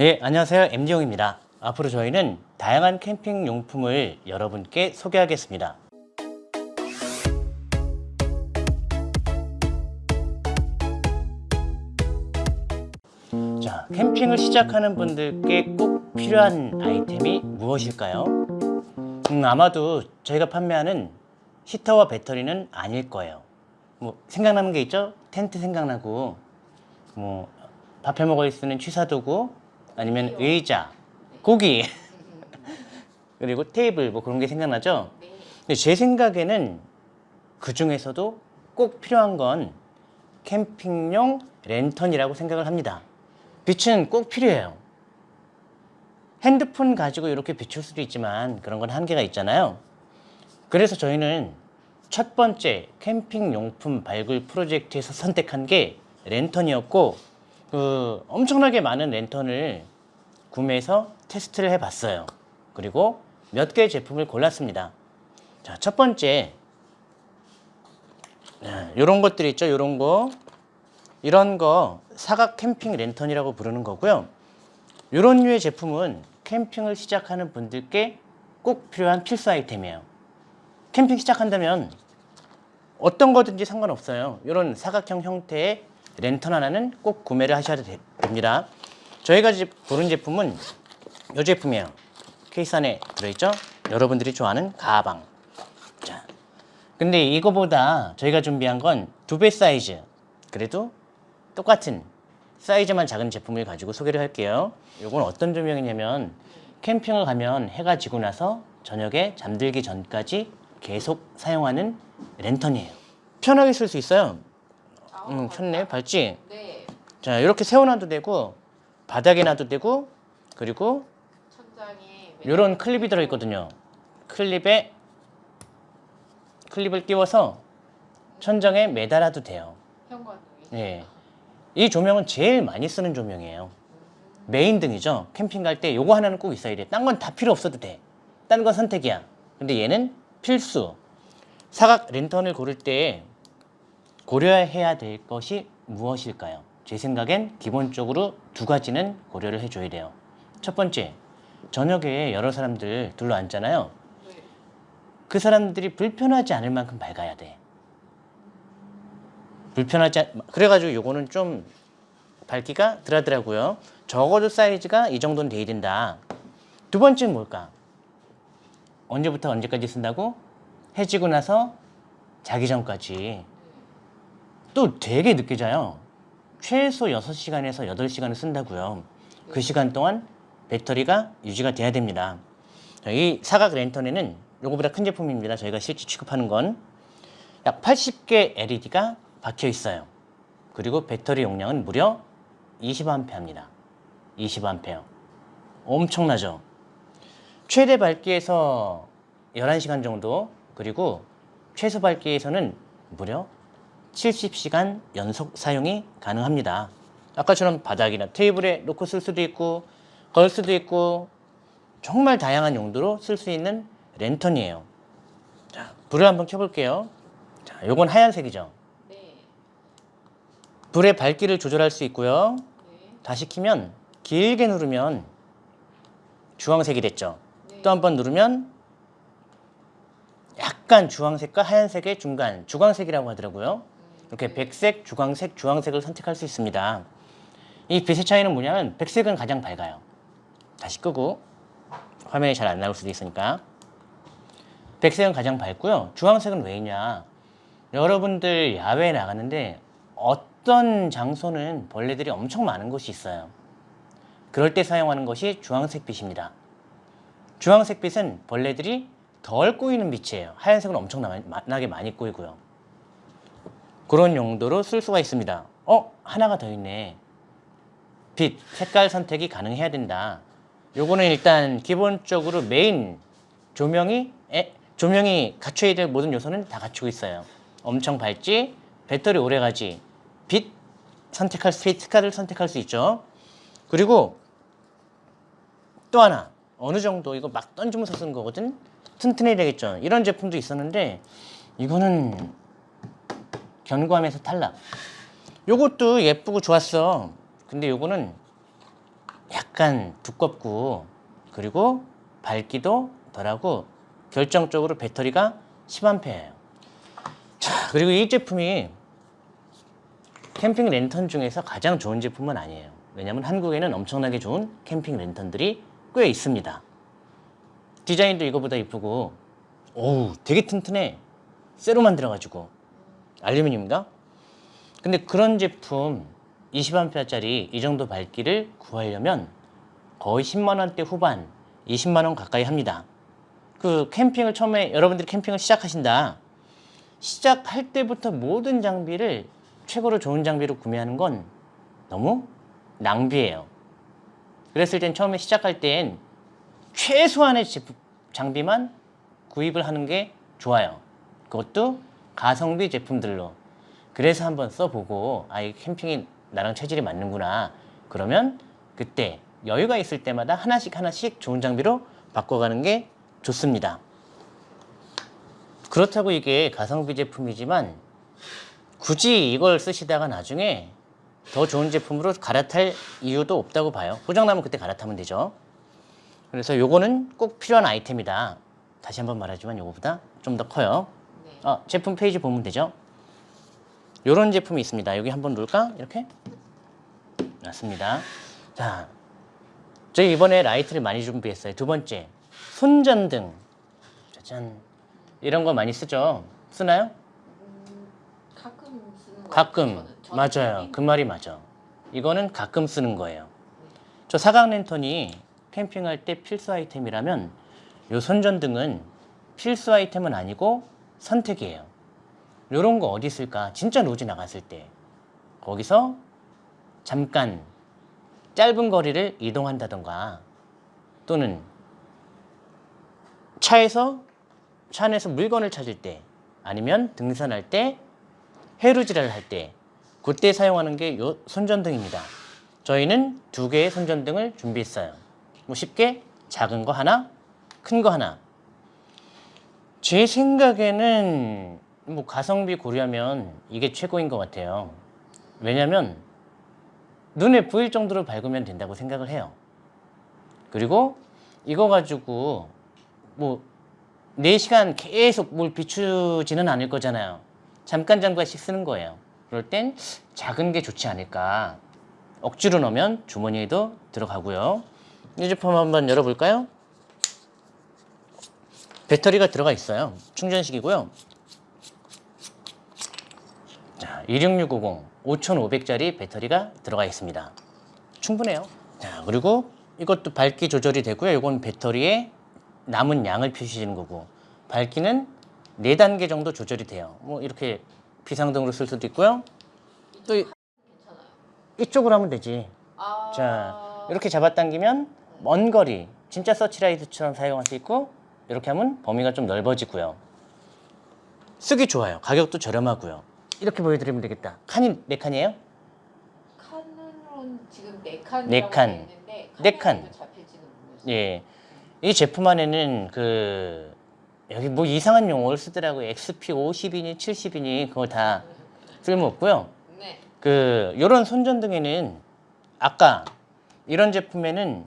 예, 안녕하세요. MD용입니다. 앞으로 저희는 다양한 캠핑 용품을 여러분께 소개하겠습니다. 자, 캠핑을 시작하는 분들께 꼭 필요한 아이템이 무엇일까요? 음, 아마도 저희가 판매하는 히터와 배터리는 아닐 거예요. 뭐 생각나는 게 있죠? 텐트 생각나고 뭐 밥해 먹을 수 있는 취사도구 아니면 의자, 고기 그리고 테이블 뭐 그런 게 생각나죠? 근데 제 생각에는 그 중에서도 꼭 필요한 건 캠핑용 랜턴이라고 생각을 합니다. 빛은 꼭 필요해요. 핸드폰 가지고 이렇게 비출 수도 있지만 그런 건 한계가 있잖아요. 그래서 저희는 첫 번째 캠핑 용품 발굴 프로젝트에서 선택한 게 랜턴이었고 그 엄청나게 많은 랜턴을 구매해서 테스트를 해봤어요. 그리고 몇 개의 제품을 골랐습니다. 자, 첫 번째 이런 것들 있죠, 이런 거 이런 거 사각 캠핑 랜턴이라고 부르는 거고요. 이런 류의 제품은 캠핑을 시작하는 분들께 꼭 필요한 필수 아이템이에요. 캠핑 시작한다면 어떤 거든지 상관없어요. 이런 사각형 형태의 랜턴 하나는 꼭 구매를 하셔야 되- 됩니다. 저희가 지- 고른 제품은 이 제품이에요. 케이스 안에 들어있죠? 여러분들이 좋아하는 가방. 자, 근데 이거보다 저희가 준비한 건 두 배 사이즈. 그래도 똑같은 사이즈만 작은 제품을 가지고 소개를 할게요. 이건 어떤 조명이냐면 캠핑을 가면 해가 지고 나서 저녁에 잠들기 전까지 계속 사용하는 랜턴이에요. 편하게 쓸 수 있어요. 음, 켰네. 밝지? 네. 자, 이렇게 세워놔도 되고 바닥에 놔도 되고 그리고 천장에 이런 클립이 들어있거든요. 클립에 클립을 끼워서 천정에 매달아도 돼요. 현관등이. 예. 이 조명은 제일 많이 쓰는 조명이에요. 메인 등이죠. 캠핑 갈 때 요거 하나는 꼭 있어야 돼. 딴 건 다 필요 없어도 돼. 딴 건 선택이야. 근데 얘는 필수. 사각 랜턴을 고를 때 고려해야 될 것이 무엇일까요? 제 생각엔 기본적으로 두 가지는 고려를 해줘야 돼요. 첫 번째, 저녁에 여러 사람들 둘러 앉잖아요. 네. 그 사람들이 불편하지 않을 만큼 밝아야 돼. 불편하지 않... 그래가지고 요거는 좀 밝기가 덜하더라고요. 적어도 사이즈가 이 정도는 돼야 된다. 두 번째는 뭘까? 언제부터 언제까지 쓴다고? 해지고 나서 자기 전까지. 또 되게 늦게 자요. 최소 6시간에서 8시간을 쓴다고요. 그 시간 동안 배터리가 유지가 돼야 됩니다. 자, 이 사각 랜턴에는 요거보다 큰 제품입니다. 저희가 실제 취급하는 건 약 80개 LED가 박혀 있어요. 그리고 배터리 용량은 무려 20A입니다. 20A. 엄청나죠? 최대 밝기에서 11시간 정도, 그리고 최소 밝기에서는 무려 70시간 연속 사용이 가능합니다. 아까처럼 바닥이나 테이블에 놓고 쓸 수도 있고, 걸 수도 있고, 정말 다양한 용도로 쓸 수 있는 랜턴이에요. 자, 불을 한번 켜볼게요. 자, 요건 하얀색이죠. 네. 불의 밝기를 조절할 수 있고요. 네. 다시 키면 길게 누르면 주황색이 됐죠. 네. 또한 번 누르면 약간 주황색과 하얀색의 중간 주광색이라고 하더라고요. 이렇게 백색, 주광색, 주황색을 선택할 수 있습니다. 이 빛의 차이는 뭐냐면 백색은 가장 밝아요. 다시 끄고 화면이 잘 안 나올 수도 있으니까 백색은 가장 밝고요. 주황색은 왜냐? 여러분들 야외에 나가는데 어떤 장소는 벌레들이 엄청 많은 곳이 있어요. 그럴 때 사용하는 것이 주황색 빛입니다. 주황색 빛은 벌레들이 덜 꼬이는 빛이에요. 하얀색은 엄청나게 많이 꼬이고요. 그런 용도로 쓸 수가 있습니다. 어? 하나가 더 있네. 빛, 색깔 선택이 가능해야 된다. 요거는 일단 기본적으로 메인 조명이 에, 조명이 갖춰야 될 모든 요소는 다 갖추고 있어요. 엄청 밝지, 배터리 오래가지, 빛 선택할 수, 빛 색깔을 선택할 수 있죠. 그리고 또 하나 어느 정도 이거 막 던지면서 쓰는 거거든. 튼튼해야 되겠죠. 이런 제품도 있었는데 이거는 견고함에서 탈락. 요것도 예쁘고 좋았어. 근데 요거는 약간 약간 두껍고 그리고 밝기도 덜하고 결정적으로 배터리가 10A예요. 자, 그리고 이 제품이 캠핑 랜턴 중에서 가장 좋은 제품은 아니에요. 왜냐하면 한국에는 엄청나게 좋은 캠핑 랜턴들이 꽤 있습니다. 디자인도 이거보다 이쁘고 오우 되게 튼튼해. 쇠로 만들어가지고 알루미늄인가? 근데 그런 제품 20A짜리 이 정도 밝기를 구하려면 거의 10만 원대 후반, 20만 원 가까이 합니다. 그 캠핑을 처음에 여러분들이 캠핑을 시작하신다. 시작할 때부터 모든 장비를 최고로 좋은 장비로 구매하는 건 너무 낭비예요. 그랬을 땐 처음에 시작할 땐 최소한의 장비만 구입을 하는 게 좋아요. 그것도 가성비 제품들로. 그래서 한번 써보고 아, 이 캠핑이 나랑 체질이 맞는구나. 그러면 그때 여유가 있을 때마다 하나씩 하나씩 좋은 장비로 바꿔가는 게 좋습니다. 그렇다고 이게 가성비 제품이지만 굳이 이걸 쓰시다가 나중에 더 좋은 제품으로 갈아탈 이유도 없다고 봐요. 고장나면 그때 갈아타면 되죠. 그래서 요거는 꼭 필요한 아이템이다. 다시 한번 말하지만 요거보다 좀 더 커요. 네. 어, 제품 페이지 보면 되죠. 요런 제품이 있습니다. 여기 한번 놓을까? 이렇게? 맞습니다. 자, 저희 이번에 라이트를 많이 준비했어요. 두 번째, 손전등. 짜잔. 이런 거 많이 쓰죠? 쓰나요? 음, 가끔 쓰는 거 가끔. 저는. 저는 맞아요. 캠핑 그 말이 맞아. 이거는 가끔 쓰는 거예요. 저 사각 랜턴이 캠핑할 때 필수 아이템이라면 요 손전등은 필수 아이템은 아니고 선택이에요. 요런 거 어디 있을까? 진짜 로지 나갔을 때 거기서 잠깐 짧은 거리를 이동한다던가 또는 차에서 차 안에서 물건을 찾을 때 아니면 등산할 때 해루지랄 할 때 그때 사용하는 게 요 손전등입니다. 저희는 두 개의 손전등을 준비했어요. 뭐 쉽게 작은 거 하나, 큰 거 하나. 제 생각에는 뭐 가성비 고려하면 이게 최고인 것 같아요. 왜냐면 눈에 보일 정도로 밝으면 된다고 생각을 해요. 그리고 이거 가지고 뭐 4시간 계속 뭘 비추지는 않을 거잖아요. 잠깐 잠깐씩 쓰는 거예요. 그럴 땐 작은 게 좋지 않을까. 억지로 넣으면 주머니에도 들어가고요. 이 제품 한번 열어볼까요? 배터리가 들어가 있어요. 충전식이고요. 자, 26650 5500짜리 배터리가 들어가 있습니다. 충분해요. 자, 그리고 이것도 밝기 조절이 되고요. 이건 배터리의 남은 양을 표시해주는 거고 밝기는 4단계 정도 조절이 돼요. 뭐 이렇게 비상등으로 쓸 수도 있고요. 또 이-. 이쪽으로 하면 되지. 아, 자, 이렇게 잡아당기면 먼 거리, 진짜 서치라이트처럼 사용할 수 있고 이렇게 하면 범위가 좀 넓어지고요. 쓰기 좋아요. 가격도 저렴하고요. 이렇게 보여드리면 되겠다. 칸이 네 칸이에요? 칸은 지금 네 칸이라고 네 칸. 돼 있는데 네 칸. 모르겠어요. 예. 이 제품 안에는 그 여기 뭐 이상한 용어를 쓰더라고요. XP 50이니 70이니 그거 다 쓸모없고요. 네. 그 요런 손전등에는 아까 이런 제품에는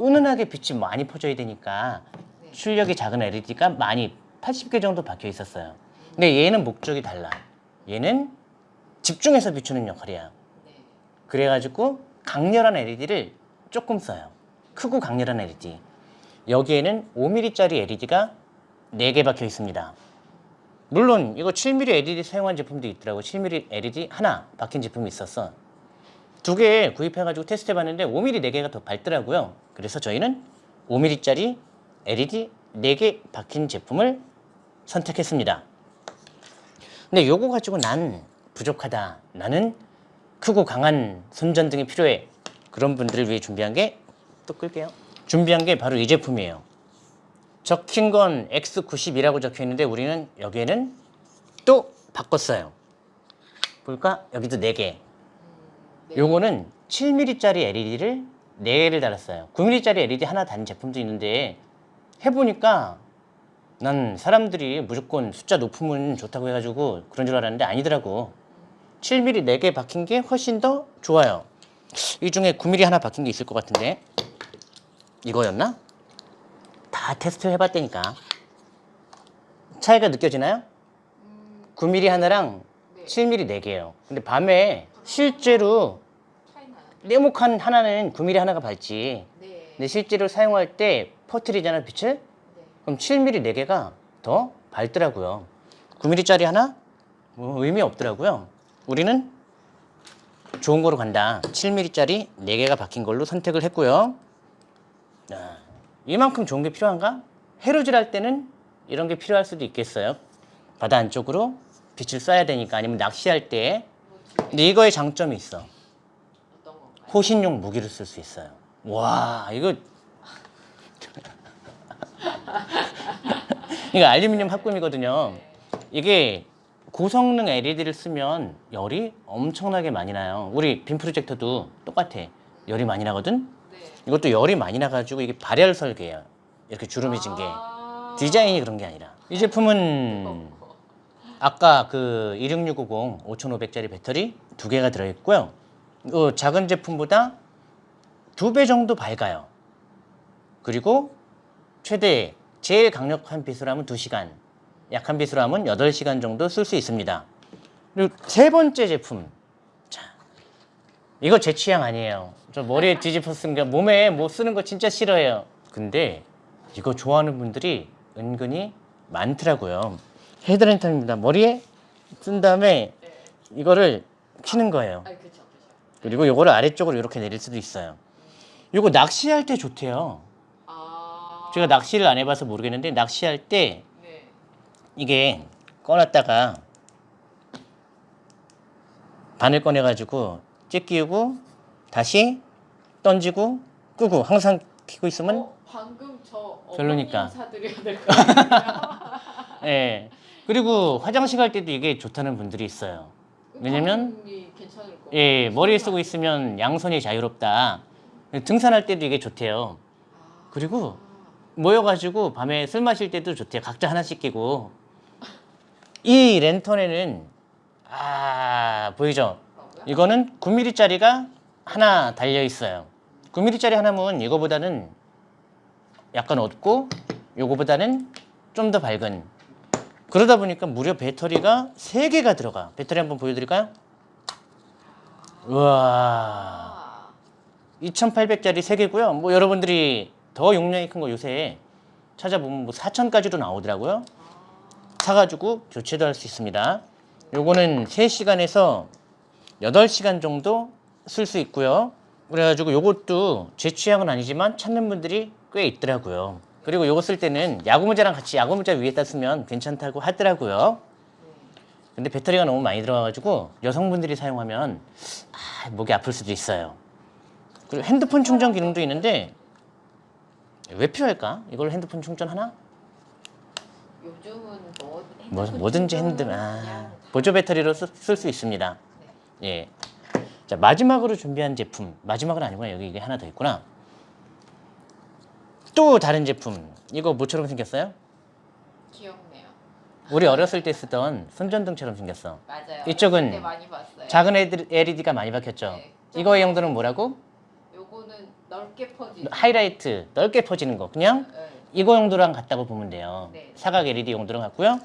은은하게 빛이 많이 퍼져야 되니까 네. 출력이 작은 LED가 많이 80개 정도 박혀 있었어요. 근데 얘는 목적이 달라. 얘는 집중해서 비추는 역할이야. 네. 그래가지고 강렬한 LED를 조금 써요. 크고 강렬한 LED. 여기에는 5mm짜리 LED가 4개 박혀 있습니다. 물론 이거 7mm LED 사용한 제품도 있더라고. 7mm LED 하나 박힌 제품이 있었어. 두 개 구입해가지고 테스트해봤는데 5mm 4개가 더 밝더라고요. 그래서 저희는 5mm짜리 LED 4개 박힌 제품을 선택했습니다. 근데 요거 가지고 난 부족하다. 나는 크고 강한 손전등이 필요해. 그런 분들을 위해 준비한 게 또 끌게요. 준비한 게 바로 이 제품이에요. 적힌 건 X90이라고 적혀 있는데 우리는 여기에는 또 바꿨어요. 볼까? 여기도 4개. 네. 요거는 7mm짜리 LED를 4개를 달았어요. 9mm짜리 LED 하나 단 제품도 있는데 해보니까 난 사람들이 무조건 숫자 높으면 좋다고 해가지고 그런 줄 알았는데 아니더라고. 7mm 4개 박힌 게 훨씬 더 좋아요. 이 중에 9mm 하나 박힌 게 있을 것 같은데 이거였나? 다 테스트 해봤다니까. 차이가 느껴지나요? 9mm 하나랑 네. 7mm 네 개예요. 근데 밤에 실제로. 네모칸 하나는 9mm 하나가 밝지. 네. 근데 실제로 사용할 때 퍼트리잖아 빛을. 네. 그럼 7mm 네 개가 더 밝더라고요. 9mm짜리 하나? 뭐 의미 없더라고요. 우리는 좋은 거로 간다. 7mm짜리 네 개가 박힌 걸로 선택을 했고요. 아, 이만큼 좋은 게 필요한가? 해루질 할 때는 이런 게 필요할 수도 있겠어요. 바다 안쪽으로 빛을 쏴야 되니까 아니면 낚시할 때. 근데 이거의 장점이 있어. 호신용 무기를 쓸 수 있어요. 와, 이거 이거 알루미늄 합금이거든요. 이게 고성능 LED를 쓰면 열이 엄청나게 많이 나요. 우리 빔 프로젝터도 똑같아. 열이 많이 나거든. 네. 이것도 열이 많이 나가지고 이게 발열 설계예요. 이렇게 주름해진 게 아. 디자인이 그런 게 아니라. 이 제품은 아까 그 26650 5500짜리 배터리 두 개가 들어있고요. 그 작은 제품보다 두 배 정도 밝아요. 그리고 최대 제일 강력한 비수라면 2시간, 약한 비수라면 8시간 정도 쓸 수 있습니다. 그리고 세 번째 제품. 자, 이거 제 취향 아니에요. 저 머리에 뒤집어 쓴 게 몸에 못 쓰는 거 진짜 싫어해요. 근데 이거 좋아하는 분들이 은근히 많더라고요. 헤드랜턴입니다. 머리에 쓴 다음에 네. 이거를 키는 거예요. 그리고 요거를 아래쪽으로 이렇게 내릴 수도 있어요. 요거 낚시할 때 좋대요. 아. 제가 낚시를 안 해봐서 모르겠는데 낚시할 때 네. 이게 꺼놨다가 바늘 꺼내가지고 찢기우고 다시 던지고 끄고 항상 키고 있으면 어, 방금 저 별로니까. 사드려야 될 것 같아요. 예 그리고 화장실 갈 때도 이게 좋다는 분들이 있어요. 왜냐면. 예 머리에 쓰고 있으면 양손이 자유롭다. 등산할 때도 이게 좋대요. 아. 그리고 모여가지고 밤에 술 마실 때도 좋대요. 각자 하나씩 끼고. 이 랜턴에는 아 보이죠? 이거는 9mm짜리가 하나 달려 있어요. 9mm짜리 하나면 이거보다는 약간 어둡고 요거보다는 좀 더 밝은. 그러다 보니까 무려 배터리가 3개가 들어가. 배터리 한번 보여드릴까요? 우와. 아. 2800짜리 3개고요. 뭐 여러분들이 더 용량이 큰 거 요새 찾아보면 뭐 4000까지도 나오더라고요. 사가지고 교체도 할 수 있습니다. 요거는 3시간에서 8시간 정도 쓸 수 있고요. 그래가지고 요것도 제 취향은 아니지만 찾는 분들이 꽤 있더라고요. 그리고 요거 쓸 때는 야구모자랑 같이 야구모자 위에다 쓰면 괜찮다고 하더라고요. 근데 배터리가 너무 많이 들어가가지고 여성분들이 사용하면 아, 목이 아플 수도 있어요. 그리고 핸드폰 충전 기능도 있는데 왜 필요할까? 이걸 핸드폰 충전 하나? 요즘은 뭐 뭐, 핸드폰 뭐 든지 충전은 핸드폰 아, 다 보조 배터리로 쓸 수 있습니다. 예. 자 마지막으로 준비한 제품 마지막은 아니구나 여기 이게 하나 더 있구나. 또 다른 제품 이거 뭐처럼 생겼어요? 귀엽네요. 우리 어렸을 때 쓰던 손전등처럼 생겼어. 맞아요. 이쪽은. 작은 LED가 많이 박혔죠. 네. 이거의 용도는 뭐라고? 넓게 퍼지. 하이라이트 넓게 퍼지는 거 그냥 네. 이거 용도랑 같다고 보면 돼요. 네. 사각 LED 용도랑 같고요.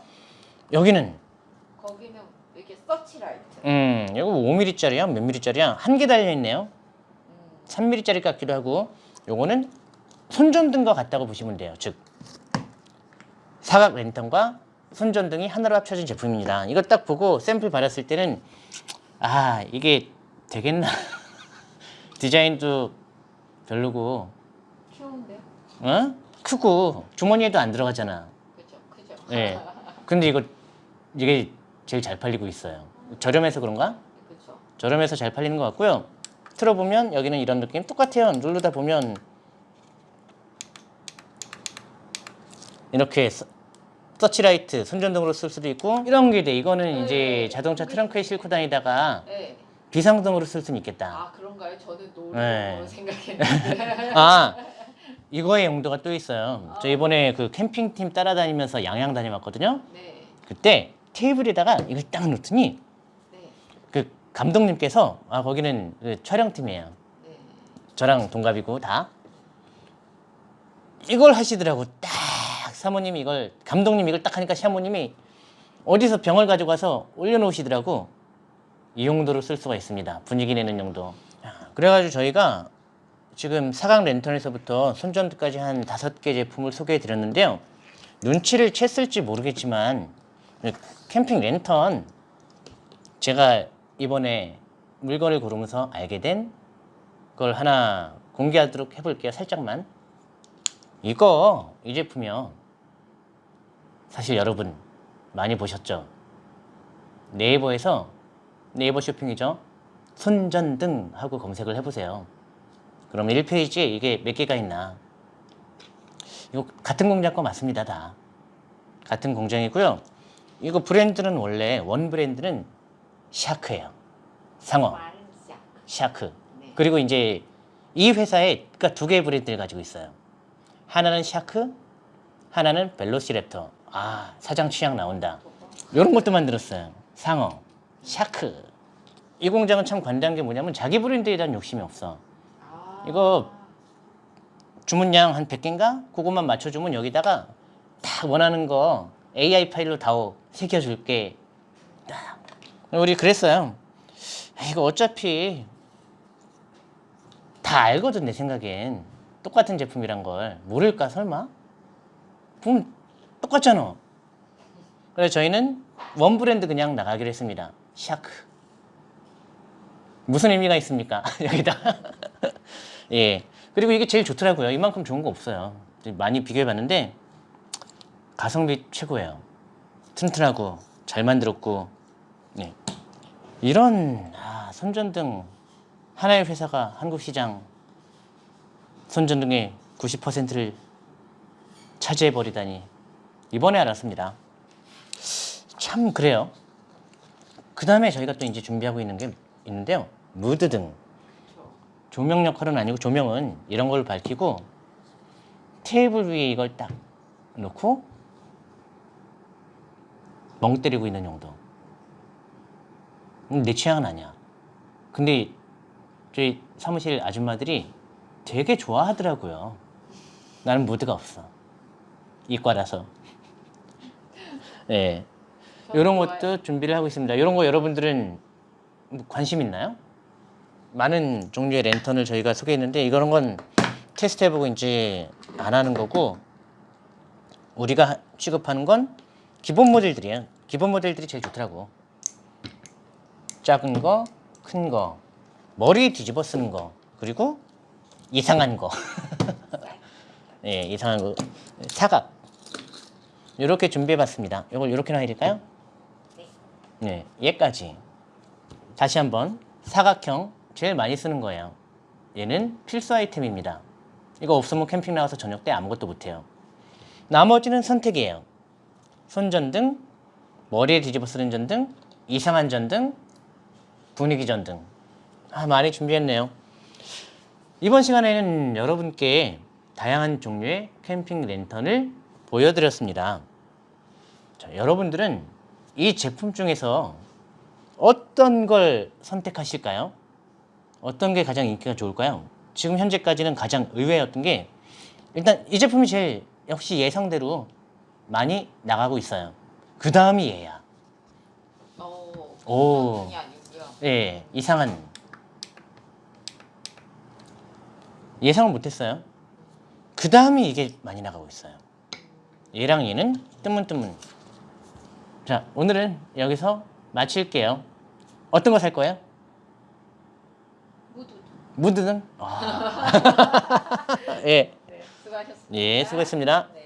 여기는 거기는 이렇게 서치라이트. 음, 이거 5mm짜리야? 몇 mm짜리야? 한 개 달려 있네요. 음. 3mm짜리 같기도 하고 요거는 손전등과 같다고 보시면 돼요. 즉 사각 랜턴과 손전등이 하나로 합쳐진 제품입니다. 이거 딱 보고 샘플 받았을 때는 아 이게 되겠나 디자인도 별로고 귀여운데요? 어? 크고 주머니에도 안 들어가잖아. 그죠, 그죠. 예. 근데 이거 이게 제일 잘 팔리고 있어요. 저렴해서 그런가? 그죠. 저렴해서 잘 팔리는 것 같고요. 틀어보면 여기는 이런 느낌 똑같아요. 누르다 보면 이렇게 서- 서치라이트 손전등으로 쓸 수도 있고 이런 게 돼. 이거는 이제 네. 자동차 트렁크에 싣고 다니다가 네. 비상등으로 쓸 수는 있겠다. 아 그런가요? 저는 노래로 네. 생각했는데. 아 이거의 용도가 또 있어요. 저 이번에 그 캠핑팀 따라다니면서 양양 다녀왔거든요. 네. 그때 테이블에다가 이걸 딱 놓더니 네. 그 감독님께서 아 거기는 그 촬영팀이에요. 네. 저랑 동갑이고 다 이걸 하시더라고. 딱 사모님이 이걸 감독님이 이걸 딱 하니까 사모님이 어디서 병을 와서 올려놓으시더라고. 이 용도로 쓸 수가 있습니다. 분위기 내는 용도. 자, 그래가지고 저희가 지금 사각 랜턴에서부터 손전등까지 한 다섯 개 제품을 소개해 드렸는데요. 눈치를 챘을지 모르겠지만 캠핑 랜턴 제가 이번에 물건을 고르면서 알게 된 걸 하나 공개하도록 해볼게요. 살짝만. 이거 이 제품이요. 사실 여러분 많이 보셨죠? 네이버에서 네이버 쇼핑이죠. 손전등 하고 검색을 해보세요. 그러면 1페이지에 이게 몇 개가 있나? 이거 같은 공장 거 맞습니다, 다. 같은 공장이고요. 이거 브랜드는 원래 원 브랜드는 Shark예요. 상어. Shark. 네. 그리고 이제 이 회사에 그러니까 두 개의 브랜드를 가지고 있어요. 하나는 Shark, 하나는 Velociraptor. 아 사장 취향 나온다. 이런 것도 만들었어요. 상어, Shark. 이 공장은 참 관대한 게 뭐냐면 자기 브랜드에 대한 욕심이 없어. 아. 이거 주문량 한 100개인가? 그것만 맞춰주면 여기다가 다 원하는 거 AI 파일로 다 새겨줄게. 딱. 우리 그랬어요. 아, 이거 어차피 다 알거든 내 생각엔 똑같은 제품이란 걸 모를까 설마? 그럼 똑같잖아. 그래서 저희는 원 브랜드 그냥 나가기로 했습니다. Shark. 무슨 의미가 있습니까? 여기다. 예. 그리고 이게 제일 좋더라고요. 이만큼 좋은 거 없어요. 많이 비교해 봤는데 가성비 최고예요. 튼튼하고 잘 만들었고 예. 이런 아, 손전등 하나의 회사가 한국 시장 손전등의 90%를 차지해 버리다니 이번에 알았습니다. 참 그래요. 그 다음에 저희가 또 이제 준비하고 있는 게 있는데요. 무드등. 조명 역할은 아니고 조명은 이런 걸 밝히고 테이블 위에 이걸 딱 놓고 멍 때리고 있는 용도. 음, 내 취향은 아니야. 근데 저희 사무실 아줌마들이 되게 좋아하더라고요. 나는 무드가 없어. 이과라서. 네. 이런. 것도 준비를 하고 있습니다. 이런 거 여러분들은 뭐 관심 있나요? 많은 종류의 랜턴을 저희가 소개했는데 이런 건 테스트 해보고 이제 안 하는 거고 우리가 하- 취급하는 건 기본 모델들이에요. 기본 모델들이 제일 좋더라고. 작은 거, 큰 거, 머리 뒤집어 쓰는 거, 그리고 이상한 거. 예, 이상한 거. 사각. 이렇게 준비해봤습니다. 이걸 이렇게나 해드릴까요? 네, 얘까지. 다시 한번 사각형 제일 많이 쓰는 거예요. 얘는 필수 아이템입니다. 이거 없으면 캠핑 나가서 저녁 때 아무것도 못해요. 나머지는 선택이에요. 손전등, 머리에 뒤집어 쓰는 전등, 이상한 전등, 분위기 전등. 아, 많이 준비했네요. 이번 시간에는 여러분께 다양한 종류의 캠핑 랜턴을 보여드렸습니다. 자, 여러분들은 이 제품 중에서 어떤 걸 선택하실까요? 어떤 게 가장 인기가 좋을까요? 지금 현재까지는 가장 의외였던 게 일단 이 제품이 제일 역시 예상대로 많이 나가고 있어요. 그 다음이 얘야. 어, 오. 예, 이상한. 예상을 못했어요. 그 다음이 이게 많이 나가고 있어요. 얘랑 얘는 뜨문뜨문. 자, 오늘은 여기서 마칠게요. 어떤 거 살 거예요? 무드. 무드등? 아. 예, 네, 수고하셨습니다. 예, 수고했습니다. 네.